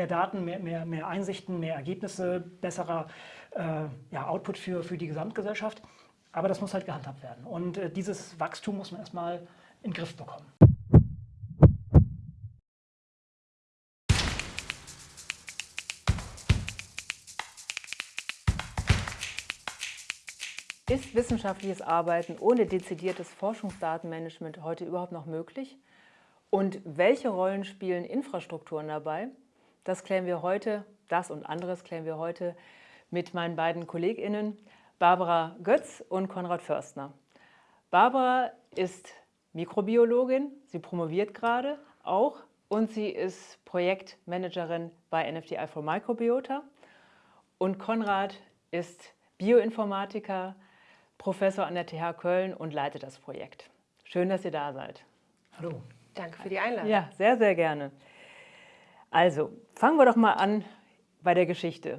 mehr Daten, mehr, mehr, mehr Einsichten, mehr Ergebnisse, besserer äh, ja, Output für, für die Gesamtgesellschaft. Aber das muss halt gehandhabt werden. Und äh, dieses Wachstum muss man erstmal in den Griff bekommen. Ist wissenschaftliches Arbeiten ohne dezidiertes Forschungsdatenmanagement heute überhaupt noch möglich? Und welche Rollen spielen Infrastrukturen dabei? Das klären wir heute, das und anderes klären wir heute mit meinen beiden KollegInnen Barbara Götz und Konrad Förstner. Barbara ist Mikrobiologin, sie promoviert gerade auch und sie ist Projektmanagerin bei NFTI for Microbiota. Und Konrad ist Bioinformatiker, Professor an der TH Köln und leitet das Projekt. Schön, dass ihr da seid. Hallo. Danke für die Einladung. Ja, sehr, sehr gerne. Also, fangen wir doch mal an bei der Geschichte.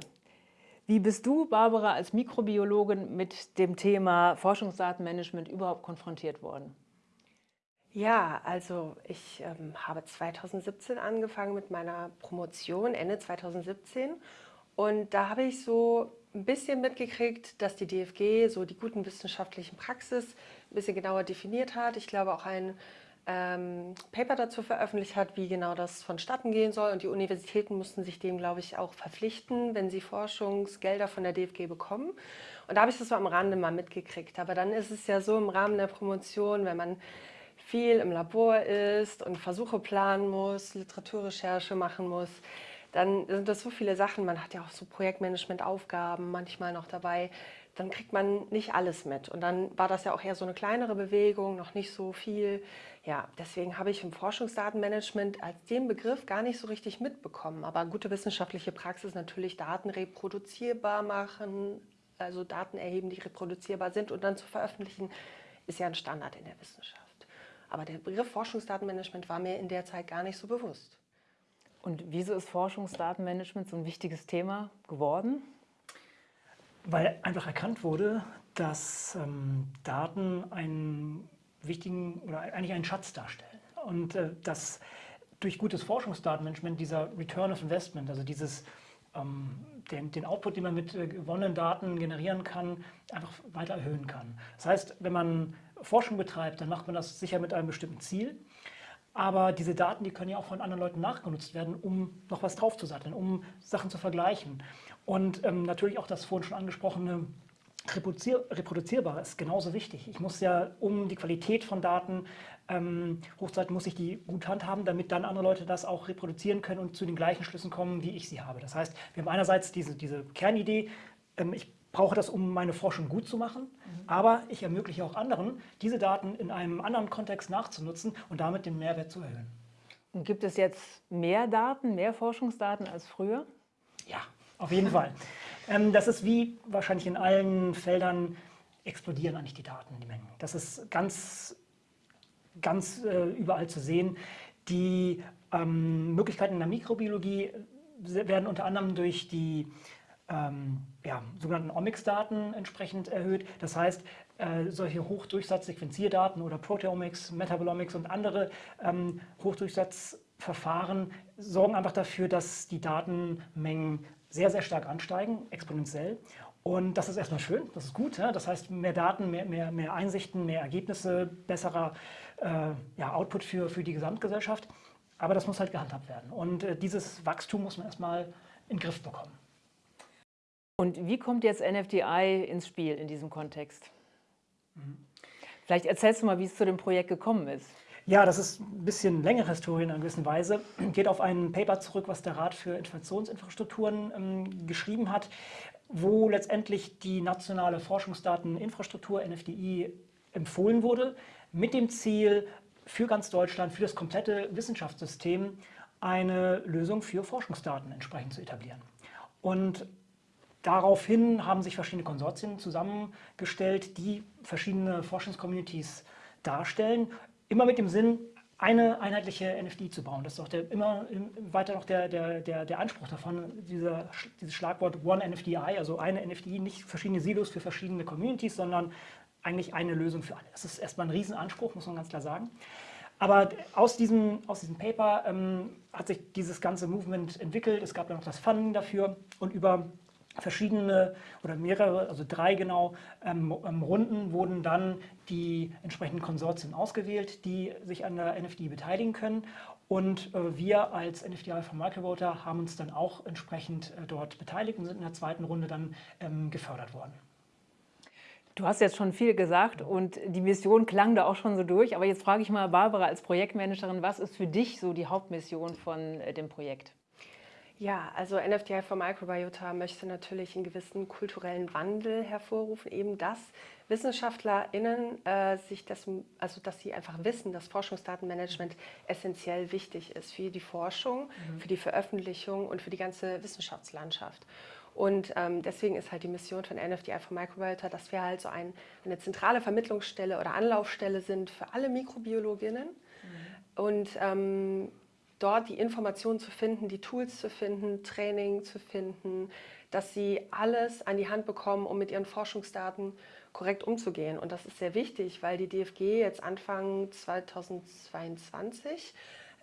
Wie bist du, Barbara, als Mikrobiologin mit dem Thema Forschungsdatenmanagement überhaupt konfrontiert worden? Ja, also ich ähm, habe 2017 angefangen mit meiner Promotion, Ende 2017. Und da habe ich so ein bisschen mitgekriegt, dass die DFG so die guten wissenschaftlichen Praxis ein bisschen genauer definiert hat. Ich glaube auch ein ähm, Paper dazu veröffentlicht hat, wie genau das vonstatten gehen soll. Und die Universitäten mussten sich dem, glaube ich, auch verpflichten, wenn sie Forschungsgelder von der DFG bekommen. Und da habe ich das so am Rande mal mitgekriegt. Aber dann ist es ja so im Rahmen der Promotion, wenn man viel im Labor ist und Versuche planen muss, Literaturrecherche machen muss, dann sind das so viele Sachen. Man hat ja auch so Projektmanagement-Aufgaben manchmal noch dabei. Dann kriegt man nicht alles mit. Und dann war das ja auch eher so eine kleinere Bewegung, noch nicht so viel. Ja, deswegen habe ich im Forschungsdatenmanagement als den Begriff gar nicht so richtig mitbekommen. Aber gute wissenschaftliche Praxis natürlich Daten reproduzierbar machen, also Daten erheben, die reproduzierbar sind und dann zu veröffentlichen, ist ja ein Standard in der Wissenschaft. Aber der Begriff Forschungsdatenmanagement war mir in der Zeit gar nicht so bewusst. Und wieso ist Forschungsdatenmanagement so ein wichtiges Thema geworden? Weil einfach erkannt wurde, dass ähm, Daten einen wichtigen oder eigentlich einen Schatz darstellen. Und äh, dass durch gutes Forschungsdatenmanagement dieser Return of Investment, also dieses, ähm, den, den, Output, den man mit äh, gewonnenen Daten generieren kann, einfach weiter erhöhen kann. Das heißt, wenn man Forschung betreibt, dann macht man das sicher mit einem bestimmten Ziel. Aber diese Daten, die können ja auch von anderen Leuten nachgenutzt werden, um noch was draufzusatteln, um Sachen zu vergleichen. Und ähm, natürlich auch das vorhin schon angesprochene Reproduzier Reproduzierbare ist genauso wichtig. Ich muss ja, um die Qualität von Daten ähm, hochzuhalten, muss ich die gut handhaben, damit dann andere Leute das auch reproduzieren können und zu den gleichen Schlüssen kommen, wie ich sie habe. Das heißt, wir haben einerseits diese, diese Kernidee, ähm, ich brauche das, um meine Forschung gut zu machen, mhm. aber ich ermögliche auch anderen, diese Daten in einem anderen Kontext nachzunutzen und damit den Mehrwert zu erhöhen. Und gibt es jetzt mehr Daten, mehr Forschungsdaten als früher? Ja, auf jeden Fall. Ähm, das ist wie wahrscheinlich in allen Feldern, explodieren eigentlich die Daten, die Mengen. Das ist ganz, ganz äh, überall zu sehen. Die ähm, Möglichkeiten in der Mikrobiologie werden unter anderem durch die ähm, ja, sogenannten Omics-Daten entsprechend erhöht. Das heißt, äh, solche Hochdurchsatz-Sequenzierdaten oder Proteomics, Metabolomics und andere ähm, Hochdurchsatzverfahren sorgen einfach dafür, dass die Datenmengen sehr, sehr stark ansteigen, exponentiell. Und das ist erstmal schön, das ist gut. Ja? Das heißt, mehr Daten, mehr, mehr, mehr Einsichten, mehr Ergebnisse, besserer äh, ja, Output für, für die Gesamtgesellschaft. Aber das muss halt gehandhabt werden. Und äh, dieses Wachstum muss man erstmal in den Griff bekommen. Und wie kommt jetzt NFDI ins Spiel in diesem Kontext? Mhm. Vielleicht erzählst du mal, wie es zu dem Projekt gekommen ist. Ja, das ist ein bisschen längere Historie in einer gewissen Weise. Geht auf ein Paper zurück, was der Rat für Informationsinfrastrukturen ähm, geschrieben hat, wo letztendlich die nationale Forschungsdateninfrastruktur, NFDI, empfohlen wurde, mit dem Ziel, für ganz Deutschland, für das komplette Wissenschaftssystem eine Lösung für Forschungsdaten entsprechend zu etablieren. Und daraufhin haben sich verschiedene Konsortien zusammengestellt, die verschiedene Forschungscommunities darstellen, immer mit dem Sinn, eine einheitliche NFD zu bauen. Das ist auch der, immer weiter noch der, der, der, der Anspruch davon, dieser, dieses Schlagwort One NFDI, also eine NFD, nicht verschiedene Silos für verschiedene Communities, sondern eigentlich eine Lösung für alle. Das ist erstmal ein Riesenanspruch, muss man ganz klar sagen. Aber aus diesem, aus diesem Paper ähm, hat sich dieses ganze Movement entwickelt. Es gab dann noch das Funding dafür und über verschiedene oder mehrere, also drei genau, ähm, ähm Runden wurden dann die entsprechenden Konsortien ausgewählt, die sich an der NFD beteiligen können. Und äh, wir als NFDI von Microvoter haben uns dann auch entsprechend äh, dort beteiligt und sind in der zweiten Runde dann ähm, gefördert worden. Du hast jetzt schon viel gesagt und die Mission klang da auch schon so durch. Aber jetzt frage ich mal Barbara als Projektmanagerin, was ist für dich so die Hauptmission von äh, dem Projekt? Ja, also NFTI for Microbiota möchte natürlich einen gewissen kulturellen Wandel hervorrufen, eben dass WissenschaftlerInnen äh, sich das, also dass sie einfach wissen, dass Forschungsdatenmanagement essentiell wichtig ist für die Forschung, mhm. für die Veröffentlichung und für die ganze Wissenschaftslandschaft. Und ähm, deswegen ist halt die Mission von NFDI for Microbiota, dass wir halt so ein, eine zentrale Vermittlungsstelle oder Anlaufstelle sind für alle Mikrobiologinnen. Mhm. Und ähm, dort die Informationen zu finden, die Tools zu finden, Training zu finden, dass sie alles an die Hand bekommen, um mit ihren Forschungsdaten korrekt umzugehen. Und das ist sehr wichtig, weil die DFG jetzt Anfang 2022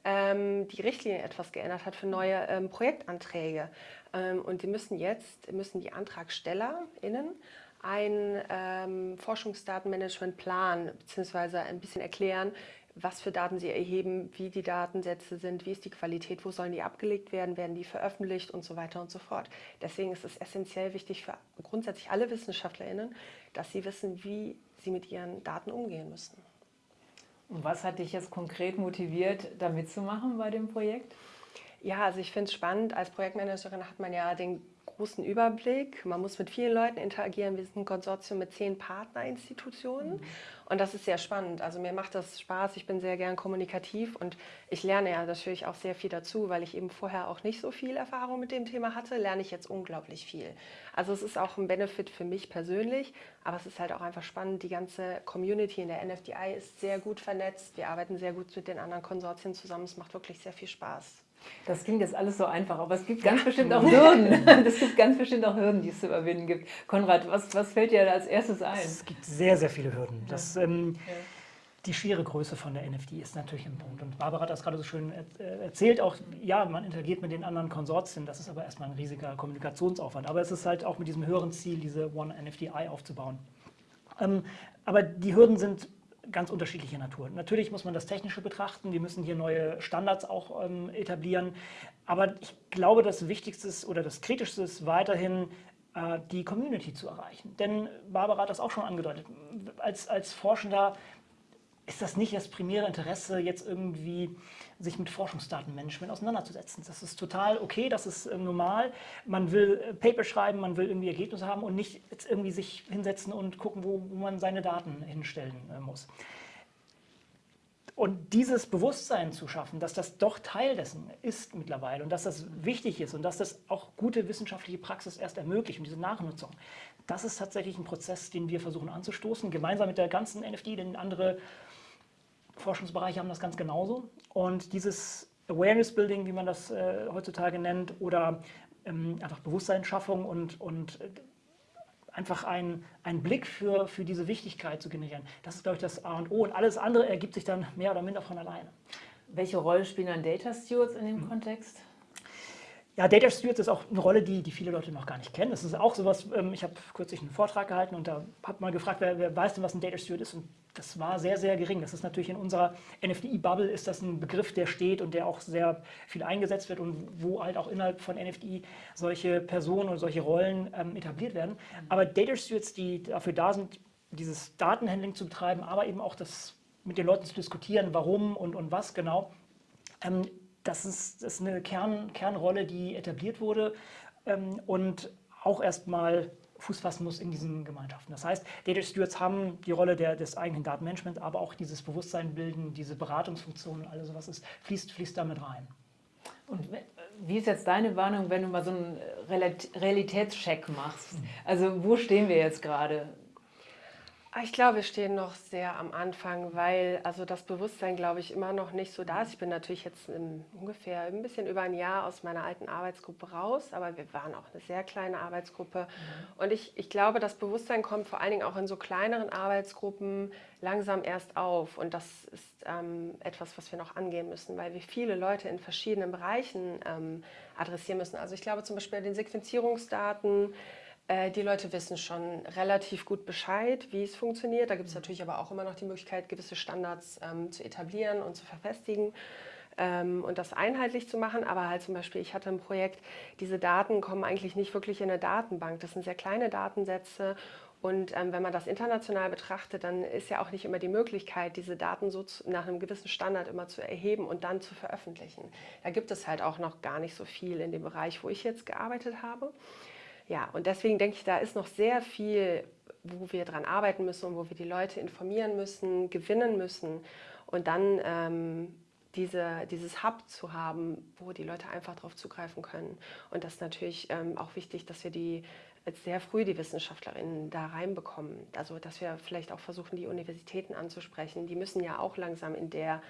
ähm, die Richtlinie etwas geändert hat für neue ähm, Projektanträge. Ähm, und die müssen jetzt, müssen die AntragstellerInnen einen ähm, Forschungsdatenmanagementplan bzw. ein bisschen erklären, was für Daten sie erheben, wie die Datensätze sind, wie ist die Qualität, wo sollen die abgelegt werden, werden die veröffentlicht und so weiter und so fort. Deswegen ist es essentiell wichtig für grundsätzlich alle WissenschaftlerInnen, dass sie wissen, wie sie mit ihren Daten umgehen müssen. Und was hat dich jetzt konkret motiviert, da mitzumachen bei dem Projekt? Ja, also ich finde es spannend. Als Projektmanagerin hat man ja den großen Überblick. Man muss mit vielen Leuten interagieren. Wir sind ein Konsortium mit zehn Partnerinstitutionen. Mhm. Und das ist sehr spannend. Also mir macht das Spaß. Ich bin sehr gern kommunikativ und ich lerne ja natürlich auch sehr viel dazu, weil ich eben vorher auch nicht so viel Erfahrung mit dem Thema hatte, lerne ich jetzt unglaublich viel. Also es ist auch ein Benefit für mich persönlich, aber es ist halt auch einfach spannend. Die ganze Community in der NFDI ist sehr gut vernetzt. Wir arbeiten sehr gut mit den anderen Konsortien zusammen. Es macht wirklich sehr viel Spaß. Das klingt jetzt alles so einfach, aber es gibt ganz bestimmt auch Hürden. Es gibt ganz bestimmt auch Hürden, die es zu überwinden gibt. Konrad, was, was fällt dir als erstes ein? Es gibt sehr, sehr viele Hürden. Das, ähm, ja. Die schiere Größe von der NFD ist natürlich ein Punkt. Und Barbara hat das gerade so schön erzählt, auch, ja, man interagiert mit den anderen Konsortien, das ist aber erstmal ein riesiger Kommunikationsaufwand. Aber es ist halt auch mit diesem höheren Ziel, diese One NFDI aufzubauen. Ähm, aber die Hürden sind ganz unterschiedlicher Natur. Natürlich muss man das Technische betrachten, wir müssen hier neue Standards auch ähm, etablieren, aber ich glaube, das Wichtigste ist, oder das Kritischste ist weiterhin, äh, die Community zu erreichen. Denn Barbara hat das auch schon angedeutet, als, als Forschender ist das nicht das primäre Interesse, jetzt irgendwie sich mit Forschungsdatenmanagement auseinanderzusetzen. Das ist total okay, das ist äh, normal. Man will äh, Paper schreiben, man will irgendwie Ergebnisse haben und nicht jetzt irgendwie sich hinsetzen und gucken, wo, wo man seine Daten hinstellen äh, muss. Und dieses Bewusstsein zu schaffen, dass das doch Teil dessen ist mittlerweile und dass das wichtig ist und dass das auch gute wissenschaftliche Praxis erst ermöglicht und diese Nachnutzung, das ist tatsächlich ein Prozess, den wir versuchen anzustoßen, gemeinsam mit der ganzen NFD, denn andere Forschungsbereiche haben das ganz genauso. Und dieses Awareness Building, wie man das äh, heutzutage nennt, oder ähm, einfach Bewusstseinsschaffung und, und äh, einfach einen Blick für, für diese Wichtigkeit zu generieren, das ist, glaube ich, das A und O. Und alles andere ergibt sich dann mehr oder minder von alleine. Welche Rolle spielen dann Data Stewards in dem mhm. Kontext? Ja, Data Stewards ist auch eine Rolle, die, die viele Leute noch gar nicht kennen. Das ist auch sowas, ähm, ich habe kürzlich einen Vortrag gehalten und da habe mal gefragt, wer, wer, weiß denn, was ein Data Steward ist? Und das war sehr, sehr gering. Das ist natürlich in unserer NFDI-Bubble ist das ein Begriff, der steht und der auch sehr viel eingesetzt wird und wo halt auch innerhalb von NFDI solche Personen oder solche Rollen ähm, etabliert werden. Aber Data Stewards, die dafür da sind, dieses Datenhandling zu betreiben, aber eben auch das mit den Leuten zu diskutieren, warum und, und was genau, ähm, das ist, das ist eine Kern, Kernrolle, die etabliert wurde ähm, und auch erstmal Fuß fassen muss in diesen Gemeinschaften. Das heißt, Data Stewards haben die Rolle der, des eigenen Datenmanagements, aber auch dieses Bewusstsein bilden, diese Beratungsfunktionen, alles sowas ist, fließt, fließt damit rein. Und wie ist jetzt deine Warnung, wenn du mal so einen Realitätscheck machst? Also wo stehen wir jetzt gerade? Ah, ich glaube, wir stehen noch sehr am Anfang, weil also das Bewusstsein, glaube ich, immer noch nicht so da ist. Ich bin natürlich jetzt im, ungefähr ein bisschen über ein Jahr aus meiner alten Arbeitsgruppe raus, aber wir waren auch eine sehr kleine Arbeitsgruppe. Mhm. Und ich, ich glaube, das Bewusstsein kommt vor allen Dingen auch in so kleineren Arbeitsgruppen langsam erst auf. Und das ist ähm, etwas, was wir noch angehen müssen, weil wir viele Leute in verschiedenen Bereichen ähm, adressieren müssen. Also ich glaube zum Beispiel bei den Sequenzierungsdaten, die Leute wissen schon relativ gut Bescheid, wie es funktioniert. Da gibt es mhm. natürlich aber auch immer noch die Möglichkeit, gewisse Standards ähm, zu etablieren und zu verfestigen ähm, und das einheitlich zu machen. Aber halt zum Beispiel, ich hatte ein Projekt, diese Daten kommen eigentlich nicht wirklich in eine Datenbank. Das sind sehr kleine Datensätze und ähm, wenn man das international betrachtet, dann ist ja auch nicht immer die Möglichkeit, diese Daten so zu, nach einem gewissen Standard immer zu erheben und dann zu veröffentlichen. Da gibt es halt auch noch gar nicht so viel in dem Bereich, wo ich jetzt gearbeitet habe. Ja, und deswegen denke ich, da ist noch sehr viel, wo wir dran arbeiten müssen und wo wir die Leute informieren müssen, gewinnen müssen und dann ähm, diese, dieses Hub zu haben, wo die Leute einfach darauf zugreifen können. Und das ist natürlich ähm, auch wichtig, dass wir die sehr früh die Wissenschaftlerinnen da reinbekommen. Also dass wir vielleicht auch versuchen, die Universitäten anzusprechen. Die müssen ja auch langsam in der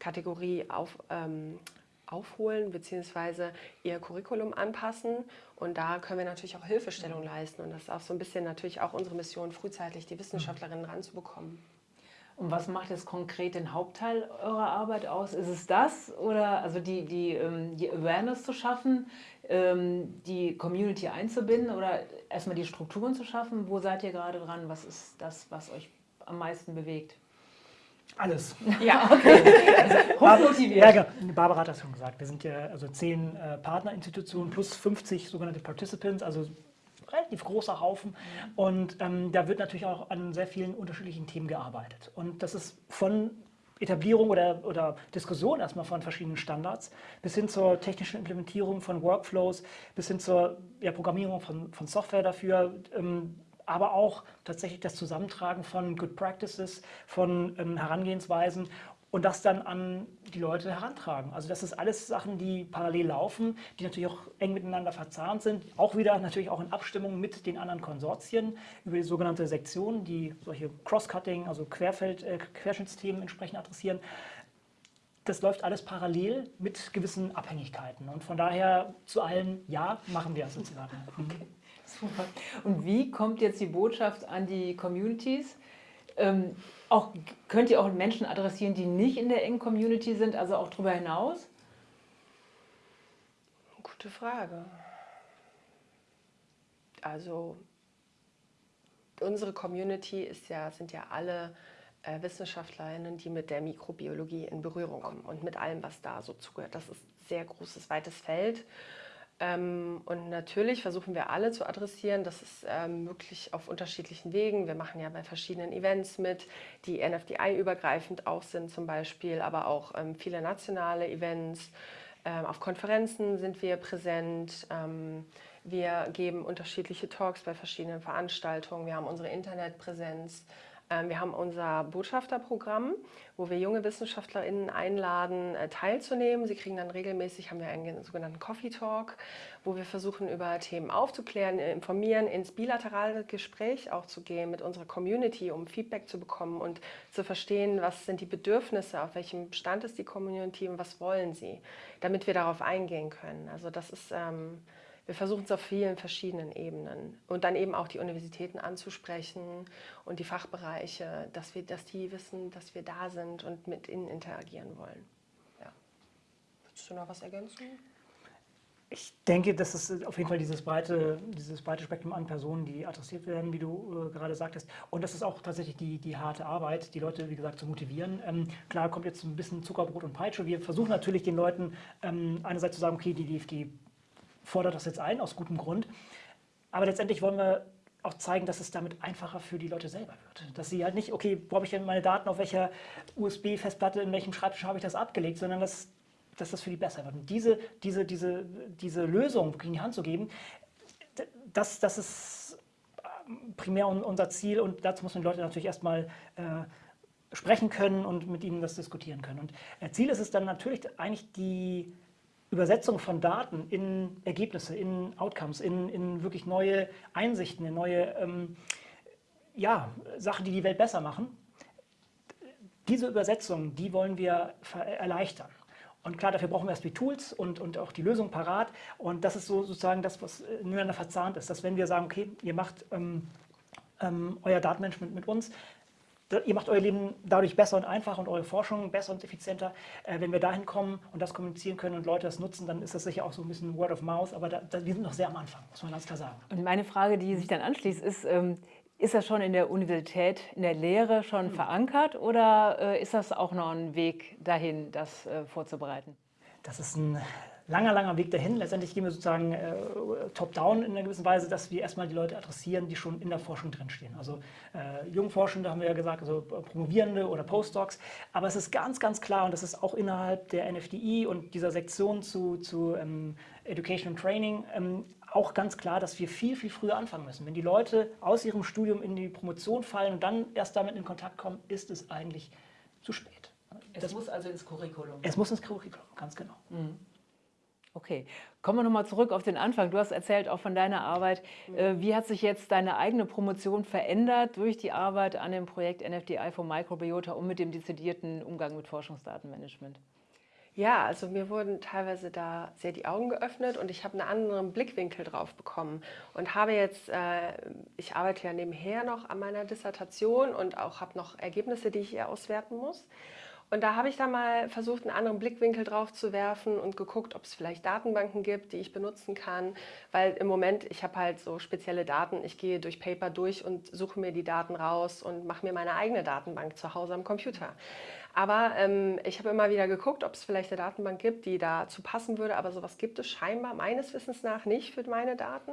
Kategorie auf, ähm, aufholen bzw. ihr Curriculum anpassen. Und da können wir natürlich auch Hilfestellung leisten. Und das ist auch so ein bisschen natürlich auch unsere Mission, frühzeitig die Wissenschaftlerinnen ranzubekommen. Und was macht jetzt konkret den Hauptteil eurer Arbeit aus? Ist es das oder also die, die, ähm, die Awareness zu schaffen, ähm, die Community einzubinden oder erstmal die Strukturen zu schaffen? Wo seid ihr gerade dran? Was ist das, was euch am meisten bewegt? Alles. Ja, okay. Also, hochmotiviert. Ja, Barbara hat das schon gesagt. Wir sind ja also zehn äh, Partnerinstitutionen plus 50 sogenannte Participants, also relativ großer Haufen. Und ähm, da wird natürlich auch an sehr vielen unterschiedlichen Themen gearbeitet. Und das ist von Etablierung oder, oder Diskussion erstmal von verschiedenen Standards bis hin zur technischen Implementierung von Workflows, bis hin zur ja, Programmierung von, von Software dafür, ähm, aber auch tatsächlich das Zusammentragen von Good Practices, von ähm, Herangehensweisen und das dann an die Leute herantragen. Also das ist alles Sachen, die parallel laufen, die natürlich auch eng miteinander verzahnt sind, auch wieder natürlich auch in Abstimmung mit den anderen Konsortien über die sogenannte Sektion, die solche Cross-Cutting, also Querfeld, äh, Querschnittsthemen entsprechend adressieren. Das läuft alles parallel mit gewissen Abhängigkeiten und von daher zu allen, ja, machen wir sozusagen. Okay. Super. Und wie kommt jetzt die Botschaft an die Communities? Ähm, auch, könnt ihr auch Menschen adressieren, die nicht in der engen Community sind, also auch darüber hinaus? Gute Frage. Also unsere Community ist ja, sind ja alle äh, Wissenschaftlerinnen, die mit der Mikrobiologie in Berührung kommen und mit allem, was da so zugehört. Das ist ein sehr großes, weites Feld. Ähm, und natürlich versuchen wir alle zu adressieren. Das ist ähm, möglich auf unterschiedlichen Wegen. Wir machen ja bei verschiedenen Events mit, die NFDI-übergreifend auch sind zum Beispiel, aber auch ähm, viele nationale Events. Ähm, auf Konferenzen sind wir präsent. Ähm, wir geben unterschiedliche Talks bei verschiedenen Veranstaltungen. Wir haben unsere Internetpräsenz. Ähm, wir haben unser Botschafterprogramm, wo wir junge WissenschaftlerInnen einladen, äh, teilzunehmen. Sie kriegen dann regelmäßig, haben wir einen sogenannten Coffee Talk, wo wir versuchen, über Themen aufzuklären, äh, informieren, ins bilaterale Gespräch auch zu gehen mit unserer Community, um Feedback zu bekommen und zu verstehen, was sind die Bedürfnisse, auf welchem Stand ist die Community und was wollen sie, damit wir darauf eingehen können. Also das ist... Ähm, wir versuchen es auf vielen verschiedenen Ebenen und dann eben auch die Universitäten anzusprechen und die Fachbereiche, dass, wir, dass die wissen, dass wir da sind und mit ihnen interagieren wollen. Ja. Würdest du noch was ergänzen? Ich denke, dass es auf jeden Fall dieses breite, dieses breite Spektrum an Personen, die adressiert werden, wie du äh, gerade sagtest. Und das ist auch tatsächlich die, die harte Arbeit, die Leute, wie gesagt, zu motivieren. Ähm, klar kommt jetzt ein bisschen Zuckerbrot und Peitsche. Wir versuchen natürlich den Leuten ähm, einerseits zu sagen, okay, die DFG fordert das jetzt ein, aus gutem Grund. Aber letztendlich wollen wir auch zeigen, dass es damit einfacher für die Leute selber wird. Dass sie halt nicht, okay, wo habe ich denn meine Daten, auf welcher USB-Festplatte, in welchem Schreibtisch habe ich das abgelegt, sondern dass, dass das für die besser wird. Und diese, diese, diese, diese Lösung in die Hand zu geben, das, das ist ähm, primär unser Ziel und dazu müssen die Leute natürlich erstmal äh, sprechen können und mit ihnen das diskutieren können. Und äh, Ziel ist es dann natürlich eigentlich die Übersetzung von Daten in Ergebnisse, in Outcomes, in, in wirklich neue Einsichten, in neue ähm, ja, Sachen, die die Welt besser machen. Diese Übersetzung, die wollen wir erleichtern. Und klar, dafür brauchen wir erst die Tools und, und auch die Lösung parat. Und das ist so sozusagen das, was miteinander verzahnt ist. Dass wenn wir sagen, okay, ihr macht ähm, ähm, euer Datenmanagement mit uns, ihr macht euer Leben dadurch besser und einfacher und eure Forschung besser und effizienter. Äh, wenn wir dahin kommen und das kommunizieren können und Leute das nutzen, dann ist das sicher auch so ein bisschen Word of Mouth. Aber da, da, wir sind noch sehr am Anfang, muss man ganz klar sagen. Und meine Frage, die sich dann anschließt, ist, ähm, ist das schon in der Universität, in der Lehre schon mhm. verankert oder äh, ist das auch noch ein Weg dahin, das äh, vorzubereiten? Das ist ein langer, langer Weg dahin. Letztendlich gehen wir sozusagen äh, top-down in einer gewissen Weise, dass wir erstmal die Leute adressieren, die schon in der Forschung drinstehen. Also äh, Jungforschende haben wir ja gesagt, also Promovierende oder Postdocs. Aber es ist ganz, ganz klar, und das ist auch innerhalb der NFDI und dieser Sektion zu, zu ähm, Education and Training ähm, auch ganz klar, dass wir viel, viel früher anfangen müssen. Wenn die Leute aus ihrem Studium in die Promotion fallen und dann erst damit in Kontakt kommen, ist es eigentlich zu spät. Es das, muss also ins Curriculum. Es muss ins Curriculum, ganz genau. Mhm. Okay, kommen wir nochmal zurück auf den Anfang. Du hast erzählt auch von deiner Arbeit. Mhm. Äh, wie hat sich jetzt deine eigene Promotion verändert durch die Arbeit an dem Projekt NFDI for Microbiota und mit dem dezidierten Umgang mit Forschungsdatenmanagement? Ja, also mir wurden teilweise da sehr die Augen geöffnet und ich habe einen anderen Blickwinkel drauf bekommen und habe jetzt, äh, ich arbeite ja nebenher noch an meiner Dissertation und auch habe noch Ergebnisse, die ich hier auswerten muss. Und da habe ich da mal versucht, einen anderen Blickwinkel drauf zu werfen und geguckt, ob es vielleicht Datenbanken gibt, die ich benutzen kann. Weil im Moment, ich habe halt so spezielle Daten, ich gehe durch Paper durch und suche mir die Daten raus und mache mir meine eigene Datenbank zu Hause am Computer. Aber ähm, ich habe immer wieder geguckt, ob es vielleicht eine Datenbank gibt, die dazu passen würde. Aber sowas gibt es scheinbar meines Wissens nach nicht für meine Daten.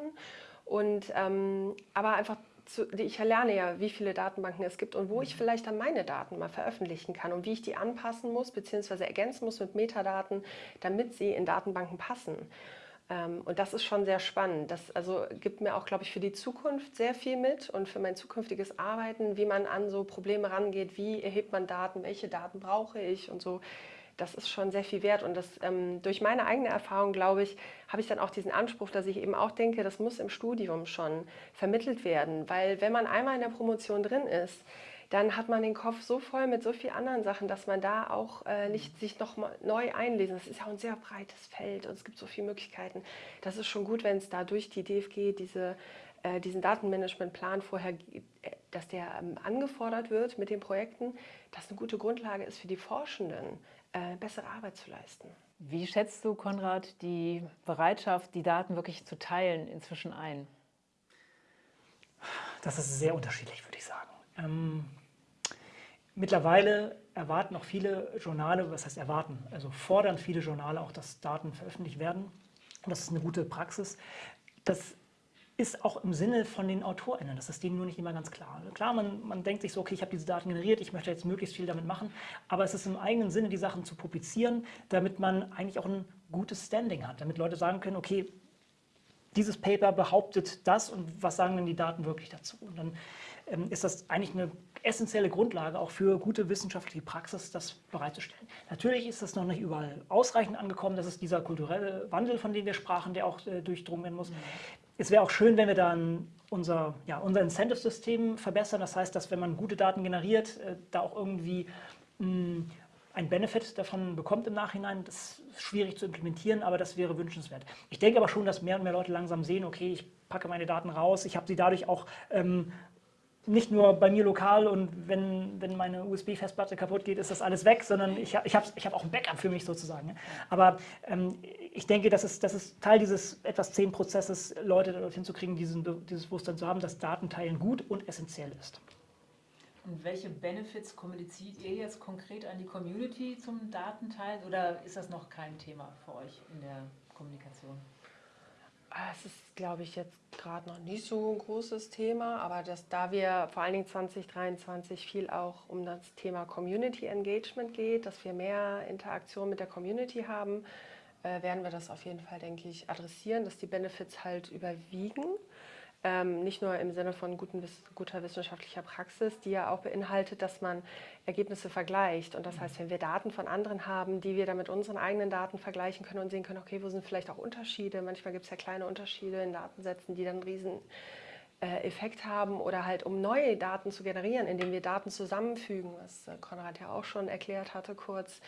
Und, ähm, aber einfach, zu, ich lerne ja, wie viele Datenbanken es gibt und wo ich mhm. vielleicht dann meine Daten mal veröffentlichen kann und wie ich die anpassen muss bzw. ergänzen muss mit Metadaten, damit sie in Datenbanken passen. Ähm, und das ist schon sehr spannend. Das also gibt mir auch, glaube ich, für die Zukunft sehr viel mit und für mein zukünftiges Arbeiten, wie man an so Probleme rangeht, wie erhebt man Daten, welche Daten brauche ich und so. Das ist schon sehr viel wert und das, ähm, durch meine eigene Erfahrung, glaube ich, habe ich dann auch diesen Anspruch, dass ich eben auch denke, das muss im Studium schon vermittelt werden, weil wenn man einmal in der Promotion drin ist, dann hat man den Kopf so voll mit so vielen anderen Sachen, dass man da auch äh, nicht sich noch mal neu einlesen. Das ist ja auch ein sehr breites Feld und es gibt so viele Möglichkeiten. Das ist schon gut, wenn es da durch die DFG diese, äh, diesen Datenmanagementplan vorher, äh, dass der ähm, angefordert wird mit den Projekten, dass eine gute Grundlage ist für die Forschenden, äh, bessere Arbeit zu leisten. Wie schätzt du, Konrad, die Bereitschaft, die Daten wirklich zu teilen, inzwischen ein? Das ist sehr unterschiedlich, würde ich sagen. Ähm, Mittlerweile erwarten auch viele Journale, was heißt erwarten, also fordern viele Journale auch, dass Daten veröffentlicht werden. Und das ist eine gute Praxis. Das ist auch im Sinne von den AutorInnen, das ist denen nur nicht immer ganz klar. Klar, man, man denkt sich so, okay, ich habe diese Daten generiert, ich möchte jetzt möglichst viel damit machen, aber es ist im eigenen Sinne, die Sachen zu publizieren, damit man eigentlich auch ein gutes Standing hat, damit Leute sagen können, okay, dieses Paper behauptet das und was sagen denn die Daten wirklich dazu? Und dann ähm, ist das eigentlich eine essentielle Grundlage auch für gute wissenschaftliche Praxis, das bereitzustellen. Natürlich ist das noch nicht überall ausreichend angekommen. Das ist dieser kulturelle Wandel, von dem wir sprachen, der auch äh, durchdrungen werden muss. Es wäre auch schön, wenn wir dann unser, ja, unser Incentive-System verbessern. Das heißt, dass wenn man gute Daten generiert, äh, da auch irgendwie mh, hm, ein Benefit davon bekommt im Nachhinein. Das ist schwierig zu implementieren, aber das wäre wünschenswert. Ich denke aber schon, dass mehr und mehr Leute langsam sehen, okay, ich packe meine Daten raus, ich habe sie dadurch auch ähm, nicht nur bei mir lokal und wenn, wenn meine USB-Festplatte kaputt geht, ist das alles weg, sondern ich, ich habe ich hab auch ein Backup für mich sozusagen. Aber ähm, ich denke, das ist, das ist Teil dieses etwas zehn Prozesses, Leute dorthin zu kriegen, diesen, dieses Bewusstsein zu haben, dass Datenteilen gut und essentiell ist. Und welche Benefits kommuniziert ihr jetzt konkret an die Community zum Datenteilen oder ist das noch kein Thema für euch in der Kommunikation? Ah, es ist, glaube ich, jetzt gerade noch nicht so ein großes Thema, aber dass, da wir vor allen Dingen 2023 viel auch um das Thema Community Engagement geht, dass wir mehr Interaktion mit der Community haben, äh, werden wir das auf jeden Fall, denke ich, adressieren, dass die Benefits halt überwiegen. Ähm, nicht nur im Sinne von guten, guter wissenschaftlicher Praxis, die ja auch beinhaltet, dass man Ergebnisse vergleicht. Und das heißt, wenn wir Daten von anderen haben, die wir dann mit unseren eigenen Daten vergleichen können und sehen können, okay, wo sind vielleicht auch Unterschiede? Manchmal gibt es ja kleine Unterschiede in Datensätzen, die dann riesen äh, Effekt haben oder halt um neue Daten zu generieren, indem wir Daten zusammenfügen, was äh, Konrad ja auch schon erklärt hatte kurz,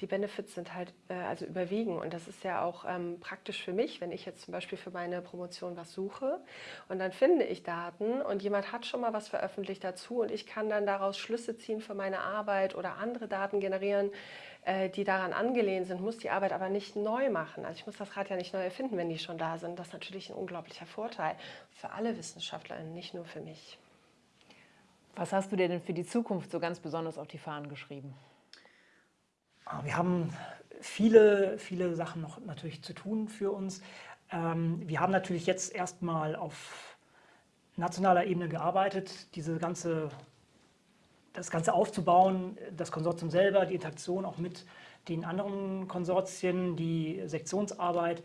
die Benefits sind halt äh, also überwiegen und das ist ja auch ähm, praktisch für mich, wenn ich jetzt zum Beispiel für meine Promotion was suche und dann finde ich Daten und jemand hat schon mal was veröffentlicht dazu und ich kann dann daraus Schlüsse ziehen für meine Arbeit oder andere Daten generieren, äh, die daran angelehnt sind, muss die Arbeit aber nicht neu machen. Also ich muss das Rad ja nicht neu erfinden, wenn die schon da sind. Das ist natürlich ein unglaublicher Vorteil für alle WissenschaftlerInnen, nicht nur für mich. Was hast du dir denn für die Zukunft so ganz besonders auf die Fahnen geschrieben? Ah, wir haben viele, viele Sachen noch natürlich zu tun für uns. Ähm, wir haben natürlich jetzt erstmal auf nationaler Ebene gearbeitet, diese ganze, das Ganze aufzubauen, das Konsortium selber, die Interaktion auch mit den anderen Konsortien, die Sektionsarbeit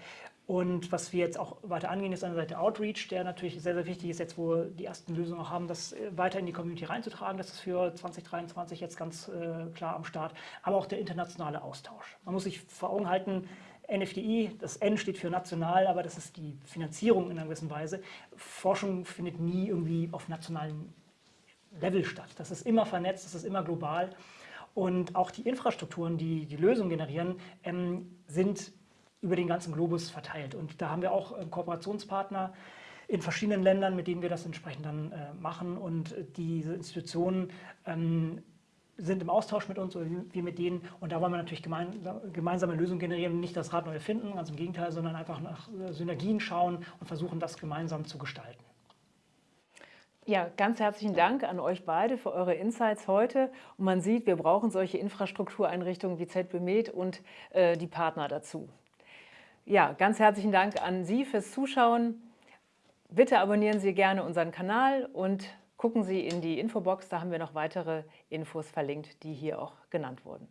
und was wir jetzt auch weiter angehen, ist einerseits der Outreach, der natürlich sehr, sehr wichtig ist, jetzt wo wir die ersten Lösungen auch haben, das äh, weiter in die Community reinzutragen. Das ist für 2023 jetzt ganz äh, klar am Start. Aber auch der internationale Austausch. Man muss sich vor Augen halten, NFDI, das N steht für national, aber das ist die Finanzierung in einer gewissen Weise. Forschung findet nie irgendwie auf nationalem Level statt. Das ist immer vernetzt, das ist immer global. Und auch die Infrastrukturen, die die Lösungen generieren, ähm, sind über den ganzen Globus verteilt. Und da haben wir auch ähm, Kooperationspartner in verschiedenen Ländern, mit denen wir das entsprechend dann äh, machen. Und diese Institutionen ähm, sind im Austausch mit uns oder wir mit denen. Und da wollen wir natürlich gemeinsame Lösungen generieren, nicht das Rad neu erfinden, ganz im Gegenteil, sondern einfach nach äh, Synergien schauen und versuchen, das gemeinsam zu gestalten. Ja, ganz herzlichen Dank an euch beide für eure Insights heute. Und man sieht, wir brauchen solche Infrastruktureinrichtungen wie ZBMed und äh, die Partner dazu. Ja, ganz herzlichen Dank an Sie fürs Zuschauen. Bitte abonnieren Sie gerne unseren Kanal und gucken Sie in die Infobox, da haben wir noch weitere Infos verlinkt, die hier auch genannt wurden.